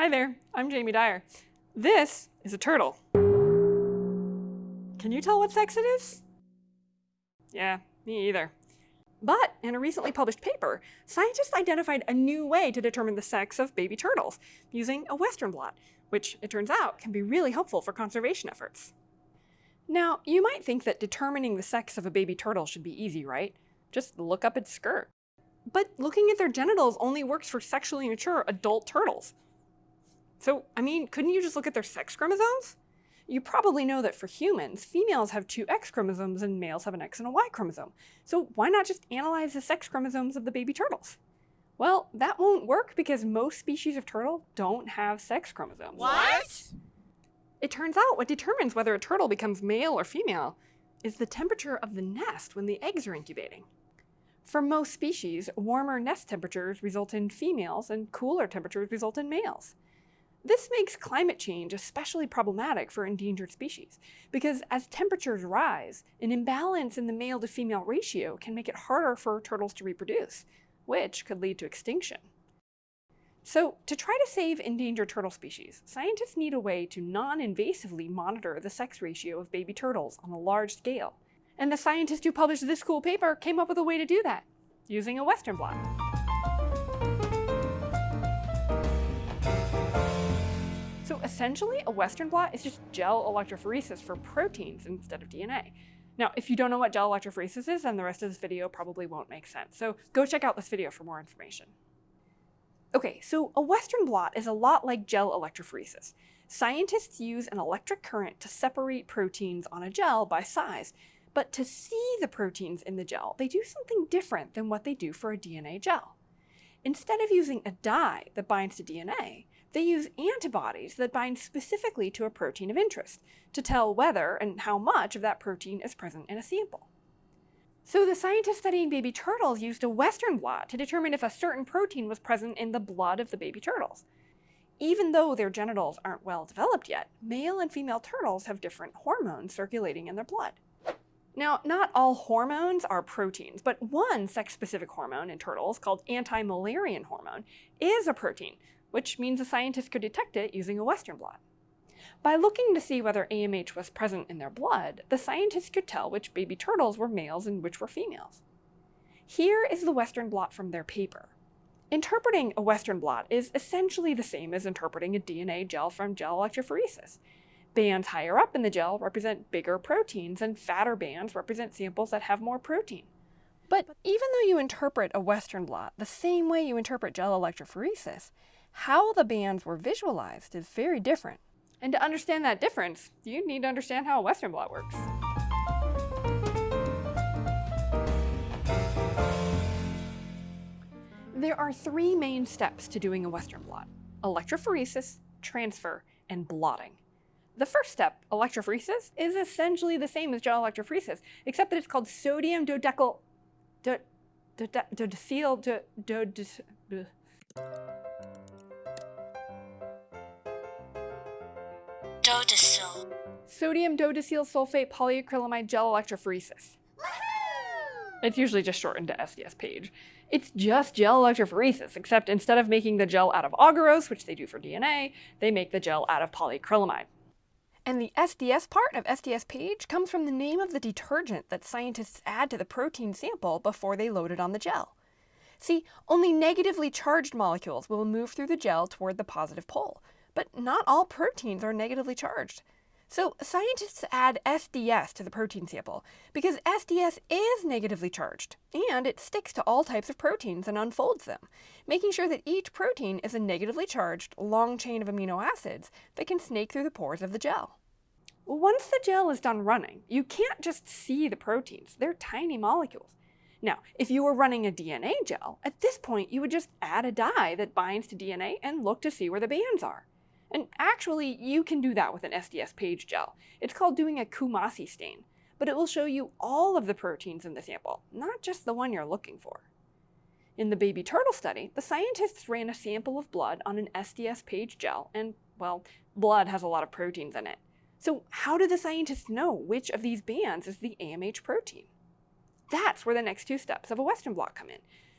Hi there, I'm Jamie Dyer. This is a turtle. Can you tell what sex it is? Yeah, me either. But in a recently published paper, scientists identified a new way to determine the sex of baby turtles using a Western blot, which it turns out can be really helpful for conservation efforts. Now, you might think that determining the sex of a baby turtle should be easy, right? Just look up its skirt. But looking at their genitals only works for sexually mature adult turtles. So, I mean, couldn't you just look at their sex chromosomes? You probably know that for humans, females have two X chromosomes and males have an X and a Y chromosome. So why not just analyze the sex chromosomes of the baby turtles? Well, that won't work because most species of turtle don't have sex chromosomes. What? It turns out what determines whether a turtle becomes male or female is the temperature of the nest when the eggs are incubating. For most species, warmer nest temperatures result in females and cooler temperatures result in males. This makes climate change especially problematic for endangered species, because as temperatures rise, an imbalance in the male to female ratio can make it harder for turtles to reproduce, which could lead to extinction. So to try to save endangered turtle species, scientists need a way to non-invasively monitor the sex ratio of baby turtles on a large scale. And the scientist who published this cool paper came up with a way to do that, using a Western blot. Essentially, a Western blot is just gel electrophoresis for proteins instead of DNA. Now, if you don't know what gel electrophoresis is, then the rest of this video probably won't make sense. So go check out this video for more information. Okay, so a Western blot is a lot like gel electrophoresis. Scientists use an electric current to separate proteins on a gel by size, but to see the proteins in the gel, they do something different than what they do for a DNA gel. Instead of using a dye that binds to DNA, they use antibodies that bind specifically to a protein of interest to tell whether and how much of that protein is present in a sample. So the scientists studying baby turtles used a Western blot to determine if a certain protein was present in the blood of the baby turtles. Even though their genitals aren't well developed yet, male and female turtles have different hormones circulating in their blood. Now, not all hormones are proteins, but one sex-specific hormone in turtles, called anti-Müllerian hormone, is a protein, which means a scientist could detect it using a Western blot. By looking to see whether AMH was present in their blood, the scientists could tell which baby turtles were males and which were females. Here is the Western blot from their paper. Interpreting a Western blot is essentially the same as interpreting a DNA gel from gel electrophoresis. Bands higher up in the gel represent bigger proteins, and fatter bands represent samples that have more protein. But even though you interpret a Western blot the same way you interpret gel electrophoresis, how the bands were visualized is very different. And to understand that difference, you need to understand how a Western blot works. There are three main steps to doing a Western blot. Electrophoresis, transfer, and blotting. The first step, electrophoresis, is essentially the same as gel electrophoresis, except that it's called sodium dodecyl... Do, do, do, do, do, do, Dodecyl. Sodium dodecyl sulfate polyacrylamide gel electrophoresis. It's usually just shortened to SDS page. It's just gel electrophoresis, except instead of making the gel out of agarose, which they do for DNA, they make the gel out of polyacrylamide. And the SDS part of SDS page comes from the name of the detergent that scientists add to the protein sample before they load it on the gel. See, only negatively charged molecules will move through the gel toward the positive pole, but not all proteins are negatively charged. So scientists add SDS to the protein sample because SDS is negatively charged and it sticks to all types of proteins and unfolds them, making sure that each protein is a negatively charged long chain of amino acids that can snake through the pores of the gel. Once the gel is done running, you can't just see the proteins. They're tiny molecules. Now, if you were running a DNA gel, at this point you would just add a dye that binds to DNA and look to see where the bands are. And actually, you can do that with an SDS page gel. It's called doing a Coomassie stain, but it will show you all of the proteins in the sample, not just the one you're looking for. In the baby turtle study, the scientists ran a sample of blood on an SDS page gel, and, well, blood has a lot of proteins in it. So how do the scientists know which of these bands is the AMH protein? That's where the next two steps of a Western blot come in.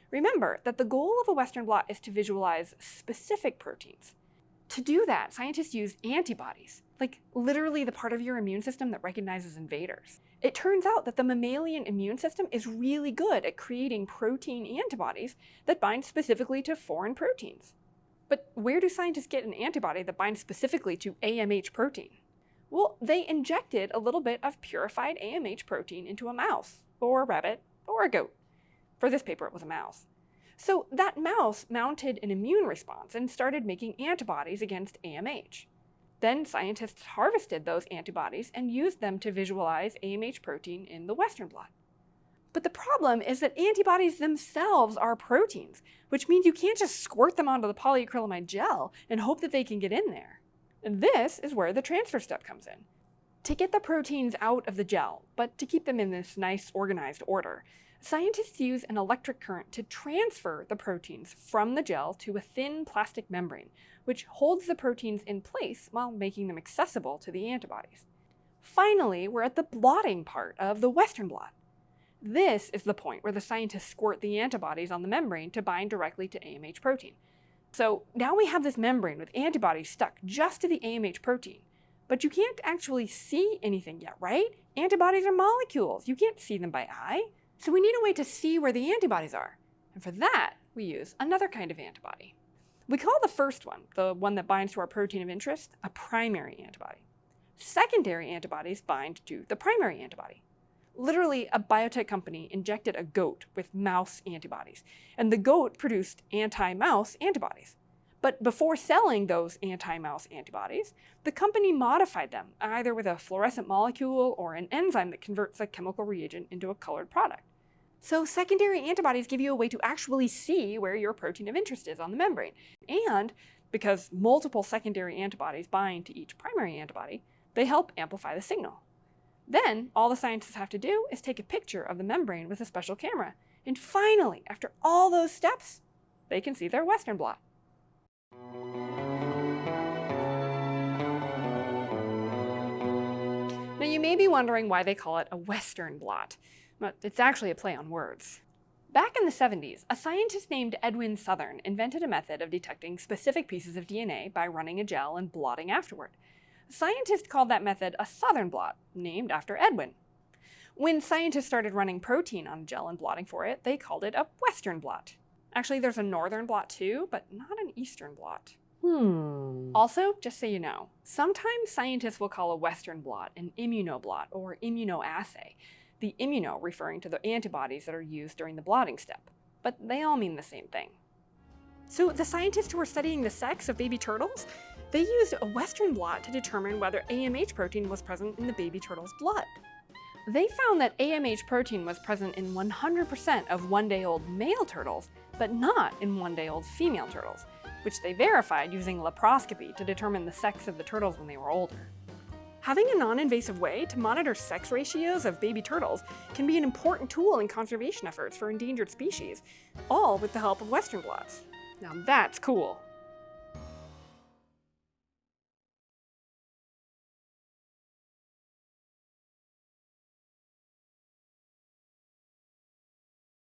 Remember that the goal of a Western blot is to visualize specific proteins, To do that, scientists use antibodies, like literally the part of your immune system that recognizes invaders. It turns out that the mammalian immune system is really good at creating protein antibodies that bind specifically to foreign proteins. But where do scientists get an antibody that binds specifically to AMH protein? Well, they injected a little bit of purified AMH protein into a mouse, or a rabbit, or a goat. For this paper, it was a mouse. So that mouse mounted an immune response and started making antibodies against AMH. Then scientists harvested those antibodies and used them to visualize AMH protein in the Western blot. But the problem is that antibodies themselves are proteins, which means you can't just squirt them onto the polyacrylamide gel and hope that they can get in there. And this is where the transfer step comes in. To get the proteins out of the gel, but to keep them in this nice organized order, scientists use an electric current to transfer the proteins from the gel to a thin plastic membrane, which holds the proteins in place while making them accessible to the antibodies. Finally, we're at the blotting part of the Western blot. This is the point where the scientists squirt the antibodies on the membrane to bind directly to AMH protein. So now we have this membrane with antibodies stuck just to the AMH protein. But you can't actually see anything yet, right? Antibodies are molecules. You can't see them by eye. So we need a way to see where the antibodies are. And for that, we use another kind of antibody. We call the first one, the one that binds to our protein of interest, a primary antibody. Secondary antibodies bind to the primary antibody. Literally, a biotech company injected a goat with mouse antibodies, and the goat produced anti-mouse antibodies. But before selling those anti-mouse antibodies, the company modified them, either with a fluorescent molecule or an enzyme that converts a chemical reagent into a colored product. So secondary antibodies give you a way to actually see where your protein of interest is on the membrane. And because multiple secondary antibodies bind to each primary antibody, they help amplify the signal. Then, all the scientists have to do is take a picture of the membrane with a special camera. And finally, after all those steps, they can see their Western blot. Now you may be wondering why they call it a Western blot but it's actually a play on words. Back in the 70s, a scientist named Edwin Southern invented a method of detecting specific pieces of DNA by running a gel and blotting afterward. Scientists called that method a Southern blot, named after Edwin. When scientists started running protein on a gel and blotting for it, they called it a Western blot. Actually, there's a Northern blot too, but not an Eastern blot. Hmm. Also, just so you know, sometimes scientists will call a Western blot an immunoblot or immunoassay, the immuno referring to the antibodies that are used during the blotting step, but they all mean the same thing. So the scientists who were studying the sex of baby turtles, they used a Western blot to determine whether AMH protein was present in the baby turtle's blood. They found that AMH protein was present in 100% of one-day-old male turtles, but not in one-day-old female turtles, which they verified using laparoscopy to determine the sex of the turtles when they were older. Having a non-invasive way to monitor sex ratios of baby turtles can be an important tool in conservation efforts for endangered species, all with the help of Western blots. Now that's cool.